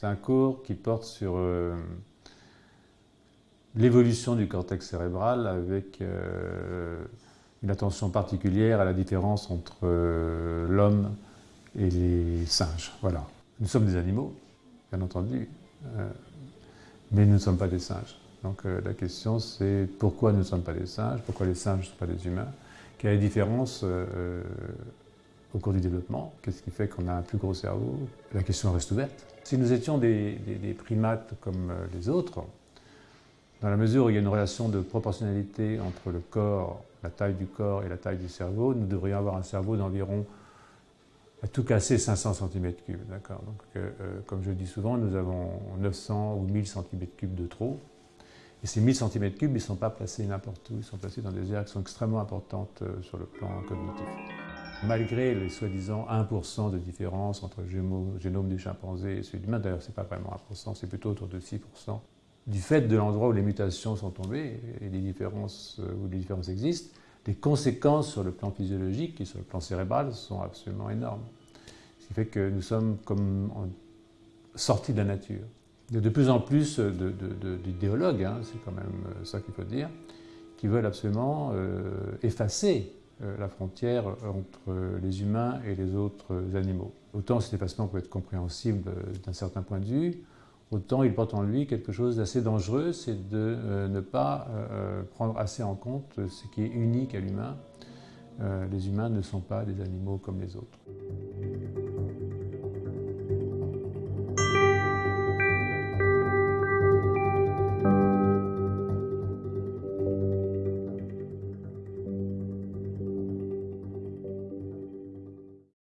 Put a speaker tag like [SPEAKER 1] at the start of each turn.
[SPEAKER 1] C'est un cours qui porte sur euh, l'évolution du cortex cérébral avec euh, une attention particulière à la différence entre euh, l'homme et les singes. Voilà. Nous sommes des animaux, bien entendu, mais nous ne sommes pas des singes. Donc la question c'est pourquoi nous ne sommes pas des singes, pourquoi les singes ne sont pas des humains, quelle est la différence au cours du développement, qu'est-ce qui fait qu'on a un plus gros cerveau? La question reste ouverte. Si nous étions des, primates comme euh, les autres, dans la mesure où il y a une relation de proportionnalité entre le corps, la taille du corps et la taille du cerveau, nous devrions avoir un cerveau d'environ, à tout casser, 500 cm3. D'accord? Donc, euh, euh, comme je dis souvent, nous avons 900 ou 1000 cm3 de trop. Et ces 1000 cm3, ils ne sont pas placés n'importe où, ils sont placés dans des aires qui sont extrêmement importantes sur le plan cognitif malgré les soi-disant 1% de différence entre le génome du chimpanzé et celui de l'humain, d'ailleurs ce n'est pas vraiment 1%, c'est plutôt autour de 6%, du fait de l'endroit où les mutations sont tombées et les différences, euh, où les différences existent, les conséquences sur le plan physiologique et sur le plan cérébral sont absolument énormes. Ce qui fait que nous sommes comme sortis de la nature. Il y a de plus en plus d'idéologues, hein, c'est quand même euh, ça qu'il faut dire, qui veulent absolument euh, effacer la frontière entre les humains et les autres animaux. Autant cet effacement peut être compréhensible d'un certain point de vue, autant il porte en lui quelque chose d'assez dangereux, c'est de euh, ne pas prendre assez en compte ce qui est unique à l'humain. les humains ne sont pas des animaux comme les autres.